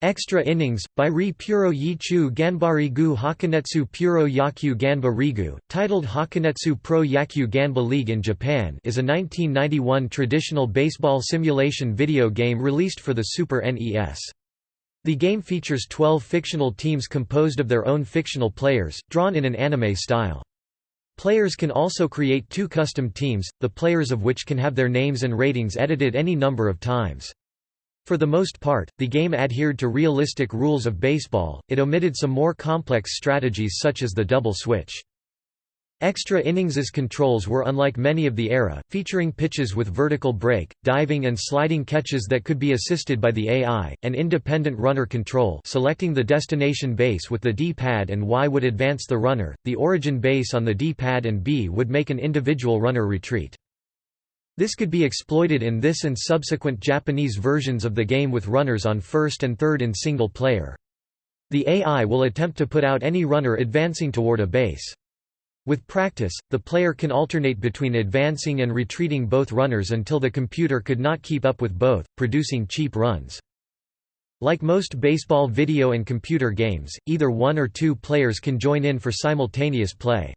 Extra Innings, by Ri Puro Yichu Ganbari Gu Hakunetsu Puro Yakyu Ganba Rigu, titled Hakanetsu Pro Yakyu Ganba League in Japan is a 1991 traditional baseball simulation video game released for the Super NES. The game features 12 fictional teams composed of their own fictional players, drawn in an anime style. Players can also create two custom teams, the players of which can have their names and ratings edited any number of times. For the most part, the game adhered to realistic rules of baseball, it omitted some more complex strategies such as the double switch. Extra innings' controls were unlike many of the era, featuring pitches with vertical break, diving and sliding catches that could be assisted by the AI, and independent runner control selecting the destination base with the D-pad and Y would advance the runner, the origin base on the D-pad and B would make an individual runner retreat. This could be exploited in this and subsequent Japanese versions of the game with runners on first and third in single player. The AI will attempt to put out any runner advancing toward a base. With practice, the player can alternate between advancing and retreating both runners until the computer could not keep up with both, producing cheap runs. Like most baseball video and computer games, either one or two players can join in for simultaneous play.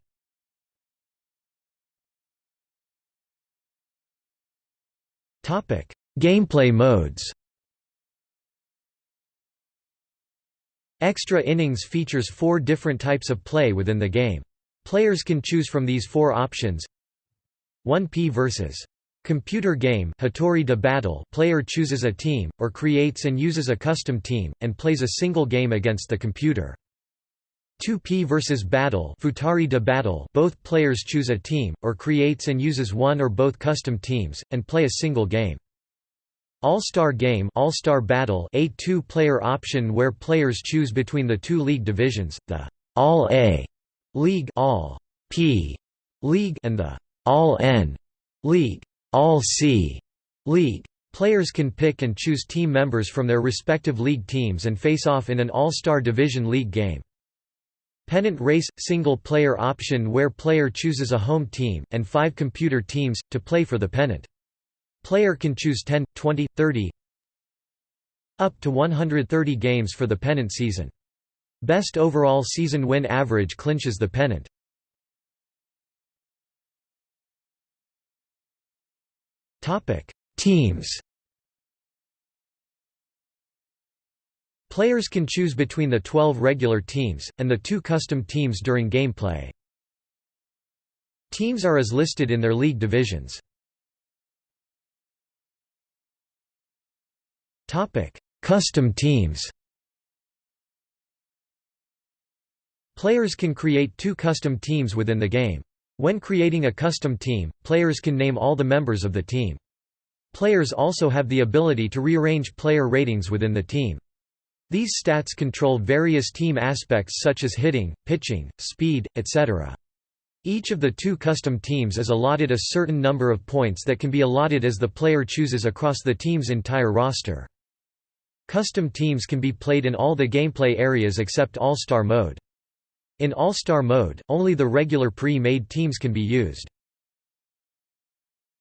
Gameplay modes Extra Innings features four different types of play within the game. Players can choose from these four options 1P versus Computer game Hitori de battle player chooses a team, or creates and uses a custom team, and plays a single game against the computer. 2P versus Battle Futari de Battle both players choose a team, or creates and uses one or both custom teams, and play a single game. All-Star Game All-Star Battle a two-player option where players choose between the two league divisions, the All-A League All-P League and the All-N League All-C League. Players can pick and choose team members from their respective league teams and face off in an All-Star Division League game. Pennant race – single-player option where player chooses a home team, and five computer teams, to play for the pennant. Player can choose 10, 20, 30 up to 130 games for the pennant season. Best overall season win average clinches the pennant. Teams Players can choose between the 12 regular teams, and the two custom teams during gameplay. Teams are as listed in their league divisions. Custom teams Players can create two custom teams within the game. When creating a custom team, players can name all the members of the team. Players also have the ability to rearrange player ratings within the team. These stats control various team aspects such as hitting, pitching, speed, etc. Each of the two custom teams is allotted a certain number of points that can be allotted as the player chooses across the team's entire roster. Custom teams can be played in all the gameplay areas except All-Star mode. In All-Star mode, only the regular pre-made teams can be used.